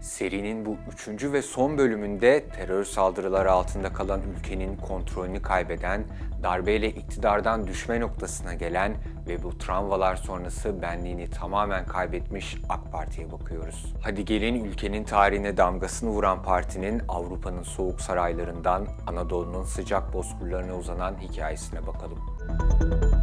Serinin bu üçüncü ve son bölümünde terör saldırıları altında kalan ülkenin kontrolünü kaybeden, darbeyle iktidardan düşme noktasına gelen ve bu travmalar sonrası benliğini tamamen kaybetmiş AK Parti'ye bakıyoruz. Hadi gelin ülkenin tarihine damgasını vuran partinin Avrupa'nın soğuk saraylarından Anadolu'nun sıcak bozkırlarına uzanan hikayesine bakalım. AK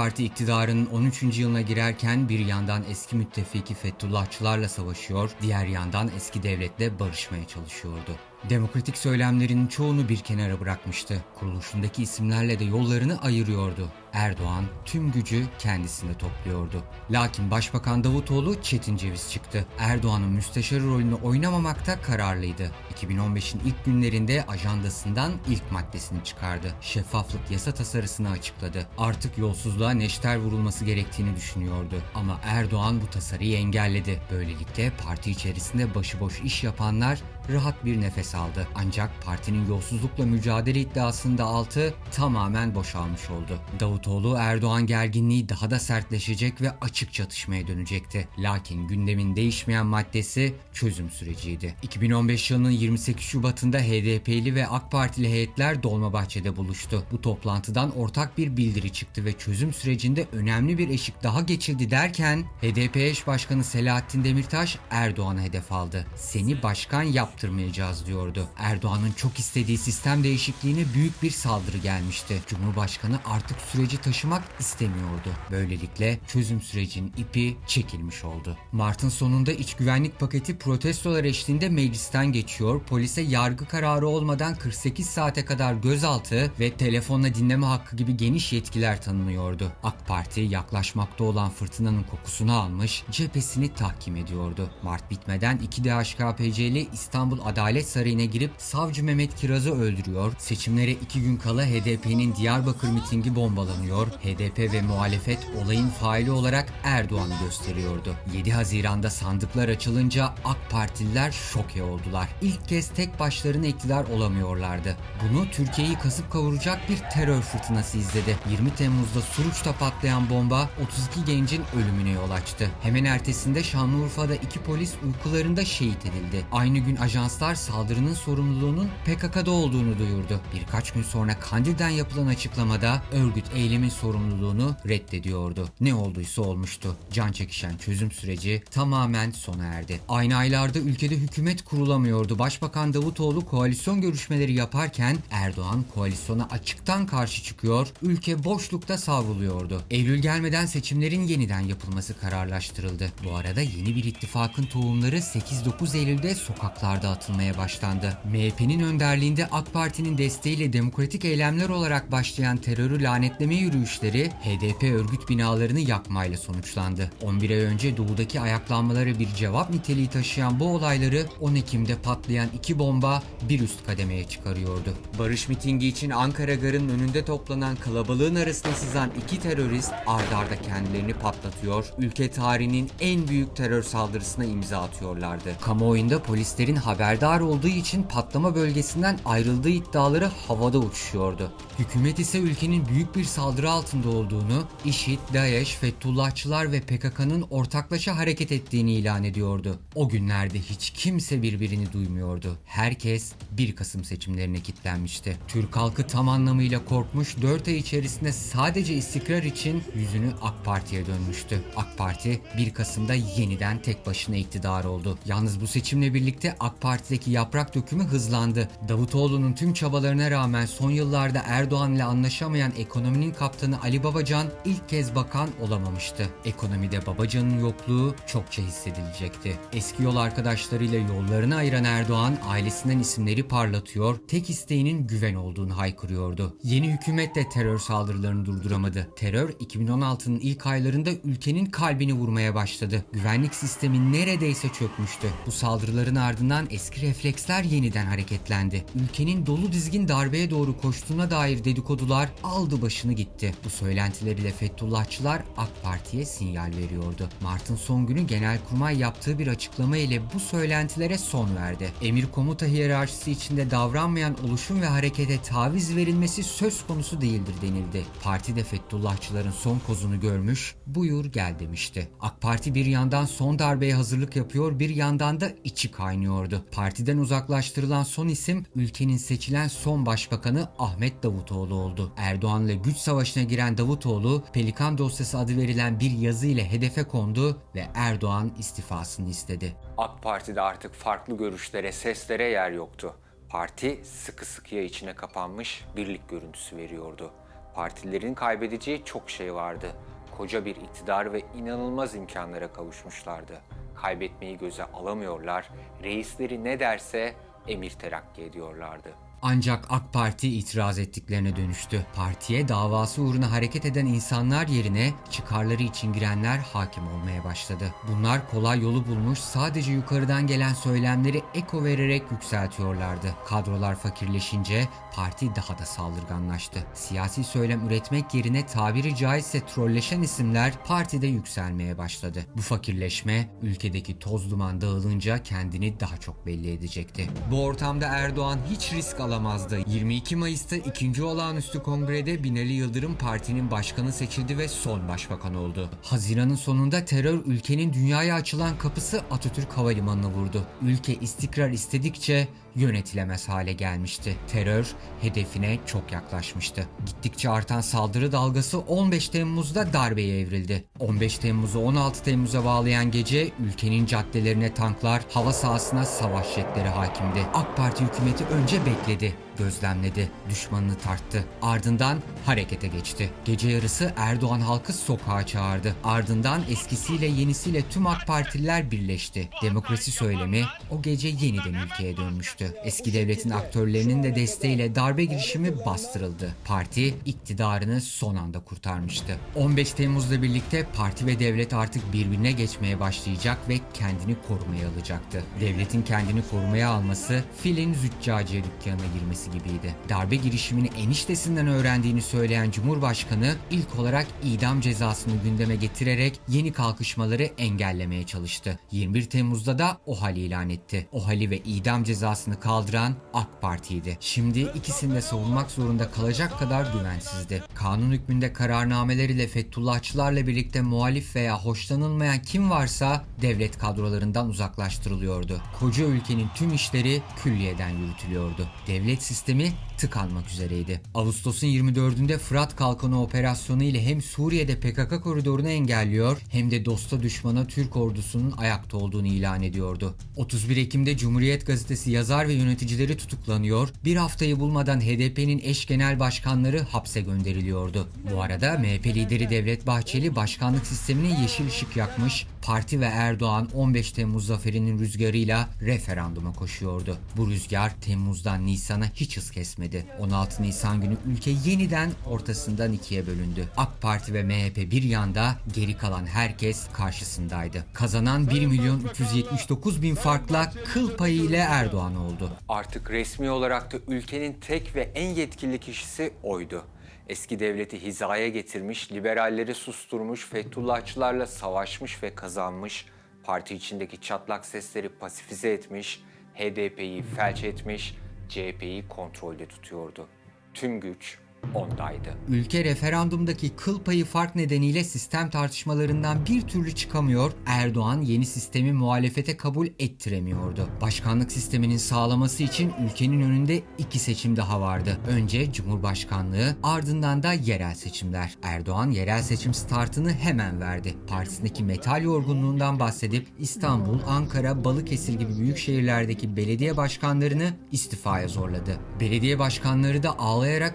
Parti iktidarının 13. yılına girerken bir yandan eski müttefiki Fethullahçılarla savaşıyor, diğer yandan eski devletle barışmaya çalışıyordu. Demokratik söylemlerin çoğunu bir kenara bırakmıştı. Kuruluşundaki isimlerle de yollarını ayırıyordu. Erdoğan tüm gücü kendisinde topluyordu. Lakin Başbakan Davutoğlu çetin ceviz çıktı. Erdoğan'ın müsteşarı rolünü oynamamakta kararlıydı. 2015'in ilk günlerinde ajandasından ilk maddesini çıkardı. Şeffaflık yasa tasarısını açıkladı. Artık yolsuzluğa neşter vurulması gerektiğini düşünüyordu. Ama Erdoğan bu tasarıyı engelledi. Böylelikle parti içerisinde başıboş iş yapanlar rahat bir nefes aldı. Ancak partinin yolsuzlukla mücadele iddiasında altı tamamen boşalmış oldu. Davutoğlu Erdoğan gerginliği daha da sertleşecek ve açık çatışmaya dönecekti. Lakin gündemin değişmeyen maddesi çözüm süreciydi. 2015 yılının 28 Şubat'ında HDP'li ve AK Partili heyetler Dolmabahçe'de buluştu. Bu toplantıdan ortak bir bildiri çıktı ve çözüm sürecinde önemli bir eşik daha geçildi derken HDP eş başkanı Selahattin Demirtaş Erdoğan'a hedef aldı. Seni başkan yaptırmayacağız diyordu. Erdoğan'ın çok istediği sistem değişikliğine büyük bir saldırı gelmişti. Cumhurbaşkanı artık süreci taşımak istemiyordu. Böylelikle çözüm sürecinin ipi çekilmiş oldu. Mart'ın sonunda iç güvenlik paketi protestolar eşliğinde meclisten geçiyor. Polise yargı kararı olmadan 48 saate kadar gözaltı ve telefonla dinleme hakkı gibi geniş yetkiler tanınıyordu. AK Parti yaklaşmakta olan fırtınanın kokusunu almış, cephesini tahkim ediyordu. Mart bitmeden iki DHKPC'li İstanbul Adalet Sarayı'na girip savcı Mehmet Kiraz'ı öldürüyor. Seçimlere iki gün kala HDP'nin Diyarbakır mitingi bombalanıyor. HDP ve muhalefet olayın faili olarak Erdoğan'ı gösteriyordu. 7 Haziran'da sandıklar açılınca AK Partililer şoke oldular. İlk kez tek başlarına iktidar olamıyorlardı. Bunu Türkiye'yi kasıp kavuracak bir terör fırtınası izledi. 20 Temmuz'da Suruç'ta patlayan bomba 32 gencin ölümüne yol açtı. Hemen ertesinde Şanlıurfa'da iki polis uykularında şehit edildi. Aynı gün ajanslar saldırının sorumluluğunun PKK'da olduğunu duyurdu. Birkaç gün sonra Kandil'den yapılan açıklamada örgüt eylemin sorumluluğunu reddediyordu. Ne olduysa olmuştu. Can çekişen çözüm süreci tamamen sona erdi. Aynı aylarda ülkede hükümet kurulamıyordu. Başbakan Davutoğlu koalisyon görüşmeleri yaparken Erdoğan koalisyona açıktan karşı çıkıyor, ülke boşlukta savruluyordu. Eylül gelmeden seçimlerin yeniden yapılması kararlaştırıldı. Bu arada yeni bir ittifakın tohumları 8-9 Eylül'de sokaklarda atılmaya başlandı. MHP'nin önderliğinde AK Parti'nin desteğiyle demokratik eylemler olarak başlayan terörü lanetleme yürüyüşleri HDP örgüt binalarını yakmayla sonuçlandı. 11 ay önce doğudaki ayaklanmalara bir cevap niteliği taşıyan bu olayları 10 Ekim'de patlayan iki bomba bir üst kademeye çıkarıyordu. Barış mitingi için Ankara Garı'nın önünde toplanan kalabalığın arasına sızan iki terörist ard arda kendilerini patlatıyor, ülke tarihinin en büyük terör saldırısına imza atıyorlardı. Kamuoyunda polislerin haberdar olduğu için patlama bölgesinden ayrıldığı iddiaları havada uçuşuyordu. Hükümet ise ülkenin büyük bir saldırı altında olduğunu, IŞİD, DAEŞ, Fethullahçılar ve PKK'nın ortaklaşa hareket ettiğini ilan ediyordu. O günlerde hiç kimse birbirini duymuyordu. Herkes 1 Kasım seçimlerine kilitlenmişti. Türk halkı tam anlamıyla korkmuş 4 ay içerisinde sadece istikrar için yüzünü AK Parti'ye dönmüştü. AK Parti 1 Kasım'da yeniden tek başına iktidar oldu. Yalnız bu seçimle birlikte AK Parti'deki yaprak dökümü hızlandı. Davutoğlu'nun tüm çabalarına rağmen son yıllarda Erdoğan ile anlaşamayan ekonominin kaptanı Ali Babacan ilk kez bakan olamamıştı. Ekonomide Babacan'ın yokluğu çokça hissedilecekti. Eski yol arkadaşlarıyla yollarını ayıran Erdoğan ailesinden isimleri parlatıyor, tek isteğinin güven olduğunu haykırıyordu. Yeni hükümet de terör saldırılarını durduramadı. Terör 2016'nın ilk aylarında ülkenin kalbini vurmaya başladı. Güvenlik sistemi neredeyse çökmüştü. Bu saldırıların ardından eski refleksler yeniden hareketlendi. Ülkenin dolu dizgin darbeye doğru koştuğuna dair dedikodular aldı başını gitti. Bu söylentileriyle Fethullahçılar AK Parti'ye sinyal veriyordu. Mart'ın son günü Genelkurmay yaptığı bir açıklama ile bu söylentilere son verdi. Emir komuta hiyerarşisi içinde davranmayan oluşum ve harekete taviz verilmesi söz konusu değildir denildi. Parti de Fethullahçıların son kozunu görmüş, buyur gel demişti. AK Parti bir yandan son darbeye hazırlık yapıyor, bir yandan da içi kaynıyordu. Partiden uzaklaştırılan son isim ülkenin seçilen son başbakanı Ahmet Davutoğlu oldu. Erdoğan'la güç savaşına giren Davutoğlu, Pelikan dosyası adı verilen bir yazı ile hedefe kondu ve Erdoğan istifasını istedi. AK Parti'de artık farklı görüşlere, seslere yer yoktu. Parti sıkı sıkıya içine kapanmış birlik görüntüsü veriyordu. Partilerin kaybedeceği çok şey vardı. Koca bir iktidar ve inanılmaz imkanlara kavuşmuşlardı. Kaybetmeyi göze alamıyorlar, reisleri ne derse emir terakki ediyorlardı. Ancak AK Parti itiraz ettiklerine dönüştü. Partiye davası uğruna hareket eden insanlar yerine çıkarları için girenler hakim olmaya başladı. Bunlar kolay yolu bulmuş sadece yukarıdan gelen söylemleri eko vererek yükseltiyorlardı. Kadrolar fakirleşince parti daha da saldırganlaştı. Siyasi söylem üretmek yerine tabiri caizse trolleşen isimler partide yükselmeye başladı. Bu fakirleşme ülkedeki toz duman dağılınca kendini daha çok belli edecekti. Bu ortamda Erdoğan hiç risk alamazdı. 22 Mayıs'ta ikinci olağanüstü kongrede Binali Yıldırım partinin başkanı seçildi ve son başbakan oldu. Haziran'ın sonunda terör ülkenin dünyaya açılan kapısı Atatürk Havalimanı'na vurdu. Ülke istikrar istedikçe yönetilemez hale gelmişti. Terör hedefine çok yaklaşmıştı. Gittikçe artan saldırı dalgası 15 Temmuz'da darbeye evrildi. 15 Temmuz'u 16 Temmuz'a bağlayan gece ülkenin caddelerine tanklar, hava sahasına savaş jetleri hakimdi. AK Parti hükümeti önce bekledi dedi.'' Gözlemledi, düşmanını tarttı. Ardından harekete geçti. Gece yarısı Erdoğan halkı sokağa çağırdı. Ardından eskisiyle yenisiyle tüm AK Partililer birleşti. Demokrasi söylemi o gece yeniden ülkeye dönmüştü. Eski devletin aktörlerinin de desteğiyle darbe girişimi bastırıldı. Parti iktidarını son anda kurtarmıştı. 15 Temmuz'la birlikte parti ve devlet artık birbirine geçmeye başlayacak ve kendini korumaya alacaktı. Devletin kendini korumaya alması filin züccaciye dükkanına girmesi gibiydi. Darbe girişimini eniştesinden öğrendiğini söyleyen Cumhurbaşkanı ilk olarak idam cezasını gündeme getirerek yeni kalkışmaları engellemeye çalıştı. 21 Temmuz'da da OHAL ilan etti. OHAL'i ve idam cezasını kaldıran AK Parti'ydi. Şimdi ikisini de savunmak zorunda kalacak kadar güvensizdi. Kanun hükmünde kararnameler ile Fethullahçılarla birlikte muhalif veya hoşlanılmayan kim varsa devlet kadrolarından uzaklaştırılıyordu. Koca ülkenin tüm işleri külliyeden yürütülüyordu. Devlet sistemi tıkanmak üzereydi. Ağustos'un 24'ünde Fırat Kalkanı operasyonu ile hem Suriye'de PKK koridorunu engelliyor hem de dosta düşmana Türk ordusunun ayakta olduğunu ilan ediyordu. 31 Ekim'de Cumhuriyet Gazetesi yazar ve yöneticileri tutuklanıyor, bir haftayı bulmadan HDP'nin eş genel başkanları hapse gönderiliyordu. Bu arada MHP lideri Devlet Bahçeli başkanlık sistemine yeşil ışık yakmış, parti ve Erdoğan 15 Temmuz zaferinin rüzgarıyla referanduma koşuyordu. Bu rüzgar Temmuz'dan Nisan'a hiç hız kesmedi. 16 Nisan günü ülke yeniden ortasından ikiye bölündü. AK Parti ve MHP bir yanda, geri kalan herkes karşısındaydı. Kazanan 1 milyon 379 bin farkla kıl payı ile Erdoğan oldu. Artık resmi olarak da ülkenin tek ve en yetkili kişisi oydu. Eski devleti hizaya getirmiş, liberalleri susturmuş, Fethullahçılarla savaşmış ve kazanmış, parti içindeki çatlak sesleri pasifize etmiş, HDP'yi felç etmiş, CHP'yi kontrolde tutuyordu. Tüm güç ondaydı. Ülke referandumdaki kıl payı fark nedeniyle sistem tartışmalarından bir türlü çıkamıyor, Erdoğan yeni sistemi muhalefete kabul ettiremiyordu. Başkanlık sisteminin sağlaması için ülkenin önünde iki seçim daha vardı. Önce Cumhurbaşkanlığı, ardından da yerel seçimler. Erdoğan yerel seçim startını hemen verdi. Partisindeki metal yorgunluğundan bahsedip İstanbul, Ankara, Balıkesir gibi büyük şehirlerdeki belediye başkanlarını istifaya zorladı. Belediye başkanları da ağlayarak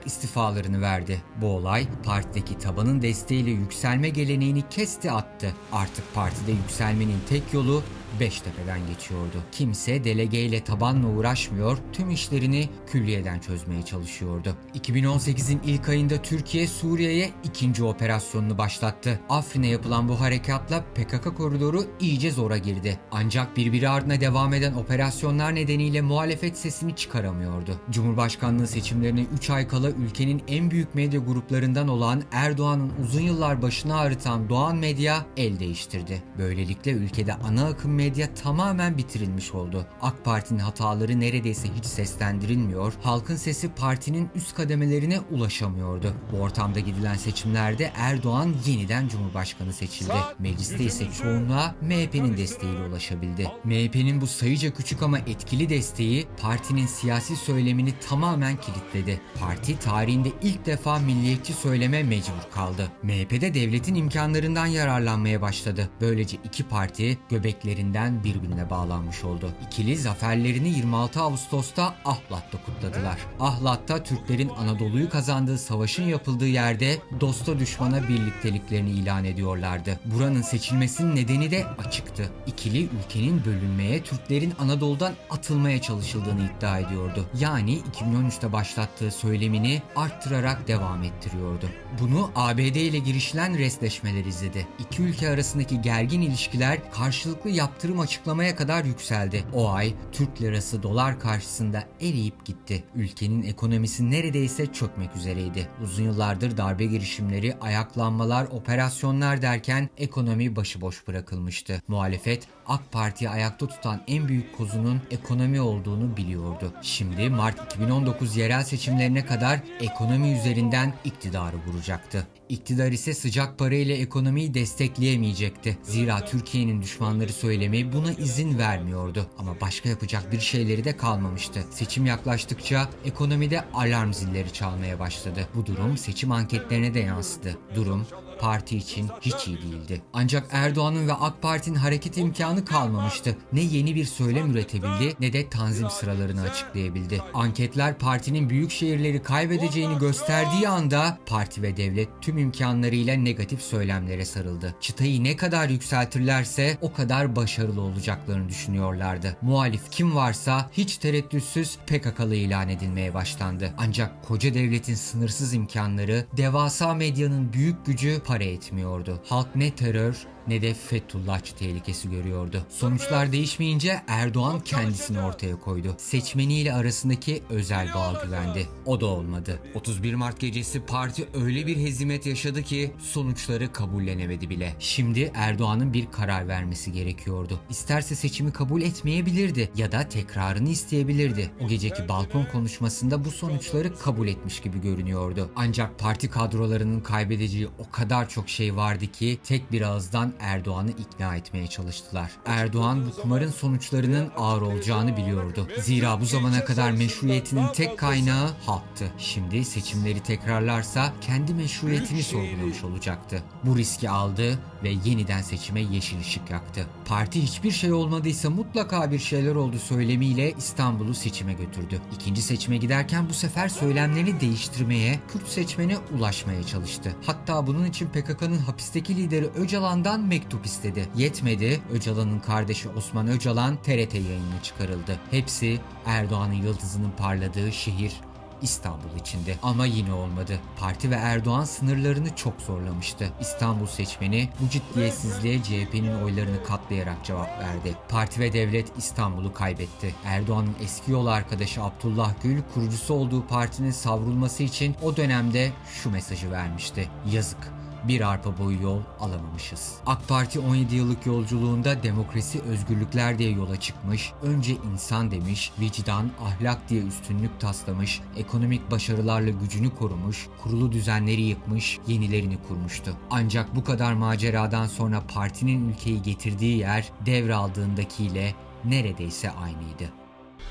istifalarını verdi. Bu olay partideki tabanın desteğiyle yükselme geleneğini kesti attı. Artık partide yükselmenin tek yolu Beştepe'den geçiyordu. Kimse delegeyle tabanla uğraşmıyor, tüm işlerini külliyeden çözmeye çalışıyordu. 2018'in ilk ayında Türkiye Suriye'ye ikinci operasyonunu başlattı. Afrin'e yapılan bu harekatla PKK koridoru iyice zora girdi. Ancak birbiri ardına devam eden operasyonlar nedeniyle muhalefet sesini çıkaramıyordu. Cumhurbaşkanlığı seçimlerine 3 ay kala ülkenin en büyük medya gruplarından olan Erdoğan'ın uzun yıllar başına ağrıtan Doğan Medya el değiştirdi. Böylelikle ülkede ana akım medya tamamen bitirilmiş oldu. AK Parti'nin hataları neredeyse hiç seslendirilmiyor, halkın sesi partinin üst kademelerine ulaşamıyordu. Bu ortamda gidilen seçimlerde Erdoğan yeniden Cumhurbaşkanı seçildi. Mecliste ise çoğunluğa MHP'nin desteğiyle ulaşabildi. MHP'nin bu sayıca küçük ama etkili desteği partinin siyasi söylemini tamamen kilitledi. Parti tarihinde ilk defa milliyetçi söyleme mecbur kaldı. MHP'de devletin imkanlarından yararlanmaya başladı. Böylece iki parti göbeklerinden birbirine bağlanmış oldu. İkili zaferlerini 26 Ağustos'ta Ahlat'ta kutladılar. Ahlat'ta Türklerin Anadolu'yu kazandığı savaşın yapıldığı yerde dosta düşmana birlikteliklerini ilan ediyorlardı. Buranın seçilmesinin nedeni de açıktı. İkili ülkenin bölünmeye, Türklerin Anadolu'dan atılmaya çalışıldığını iddia ediyordu. Yani 2013'te başlattığı söylemini arttırarak devam ettiriyordu. Bunu ABD ile girişilen restleşmeler izledi. İki ülke arasındaki gergin ilişkiler karşılıklı yaptırım açıklamaya kadar yükseldi. O ay Türk lirası dolar karşısında eriyip gitti. Ülkenin ekonomisi neredeyse çökmek üzereydi. Uzun yıllardır darbe girişimleri, ayaklanmalar, operasyonlar derken ekonomi başıboş bırakılmıştı. Muhalefet AK Parti'yi ayakta tutan en büyük kozunun ekonomi olduğunu biliyordu. Şimdi Mart 2019 yerel seçimlerine kadar ekonomi üzerinden iktidarı vuracaktı. İktidar ise sıcak para ile ekonomiyi destekleyemeyecekti. Zira Türkiye'nin düşmanları söylemi buna izin vermiyordu. Ama başka yapacak bir şeyleri de kalmamıştı. Seçim yaklaştıkça ekonomide alarm zilleri çalmaya başladı. Bu durum seçim anketlerine de yansıdı. Durum parti için hiç iyi değildi. Ancak Erdoğan'ın ve AK Parti'nin hareket imkanı kalmamıştı. Ne yeni bir söylem üretebildi ne de tanzim sıralarını açıklayabildi. Anketler partinin büyük şehirleri kaybedeceğini gösterdiği anda parti ve devlet tüm imkanlarıyla negatif söylemlere sarıldı. Çıtayı ne kadar yükseltirlerse o kadar başarılı olacaklarını düşünüyorlardı. Muhalif kim varsa hiç tereddütsüz PKK'lı ilan edilmeye başlandı. Ancak koca devletin sınırsız imkanları, devasa medyanın büyük gücü para etmiyordu. Halk ne terör ne de Fethullahçı tehlikesi görüyordu. Sonuçlar değişmeyince Erdoğan kendisini ortaya koydu. Seçmeniyle arasındaki özel bağ güvendi. O da olmadı. 31 Mart gecesi parti öyle bir hezimet yaşadı ki sonuçları kabullenemedi bile. Şimdi Erdoğan'ın bir karar vermesi gerekiyordu. İsterse seçimi kabul etmeyebilirdi ya da tekrarını isteyebilirdi. O geceki balkon konuşmasında bu sonuçları kabul etmiş gibi görünüyordu. Ancak parti kadrolarının kaybedeceği o kadar çok şey vardı ki tek bir ağızdan Erdoğan'ı ikna etmeye çalıştılar. Erdoğan bu kumarın sonuçlarının ağır olacağını biliyordu. Zira bu zamana kadar meşruiyetinin tek kaynağı halktı. Şimdi seçimleri tekrarlarsa kendi meşruiyetini sorgulamış olacaktı. Bu riski aldı ve yeniden seçime yeşil ışık yaktı. Parti hiçbir şey olmadıysa mutlaka bir şeyler oldu söylemiyle İstanbul'u seçime götürdü. İkinci seçime giderken bu sefer söylemlerini değiştirmeye, Kürt seçmene ulaşmaya çalıştı. Hatta bunun için PKK'nın hapisteki lideri Öcalan'dan mektup istedi. Yetmedi, Öcalan'ın kardeşi Osman Öcalan TRT yayınına çıkarıldı. Hepsi Erdoğan'ın yıldızının parladığı şehir İstanbul içinde. Ama yine olmadı. Parti ve Erdoğan sınırlarını çok zorlamıştı. İstanbul seçmeni bu ciddiyetsizliğe CHP'nin oylarını katlayarak cevap verdi. Parti ve devlet İstanbul'u kaybetti. Erdoğan'ın eski yol arkadaşı Abdullah Gül kurucusu olduğu partinin savrulması için o dönemde şu mesajı vermişti. Yazık bir arpa boyu yol alamamışız. AK Parti 17 yıllık yolculuğunda demokrasi, özgürlükler diye yola çıkmış, önce insan demiş, vicdan, ahlak diye üstünlük taslamış, ekonomik başarılarla gücünü korumuş, kurulu düzenleri yıkmış, yenilerini kurmuştu. Ancak bu kadar maceradan sonra partinin ülkeyi getirdiği yer devraldığındakiyle neredeyse aynıydı.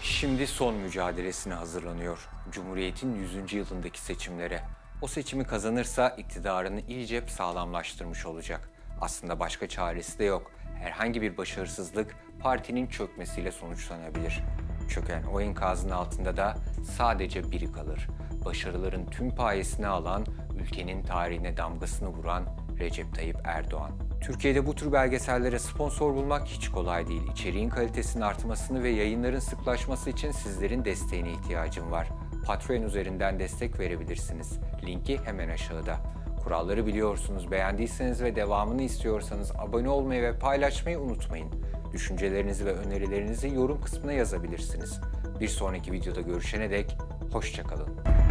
Şimdi son mücadelesine hazırlanıyor. Cumhuriyet'in 100. yılındaki seçimlere. O seçimi kazanırsa iktidarını iyice sağlamlaştırmış olacak. Aslında başka çaresi de yok. Herhangi bir başarısızlık partinin çökmesiyle sonuçlanabilir. Çöken o enkazın altında da sadece biri kalır. Başarıların tüm payesini alan, ülkenin tarihine damgasını vuran Recep Tayyip Erdoğan. Türkiye'de bu tür belgesellere sponsor bulmak hiç kolay değil. İçeriğin kalitesinin artmasını ve yayınların sıklaşması için sizlerin desteğine ihtiyacım var. Patreon üzerinden destek verebilirsiniz. Linki hemen aşağıda. Kuralları biliyorsunuz. Beğendiyseniz ve devamını istiyorsanız abone olmayı ve paylaşmayı unutmayın. Düşüncelerinizi ve önerilerinizi yorum kısmına yazabilirsiniz. Bir sonraki videoda görüşene dek hoşçakalın.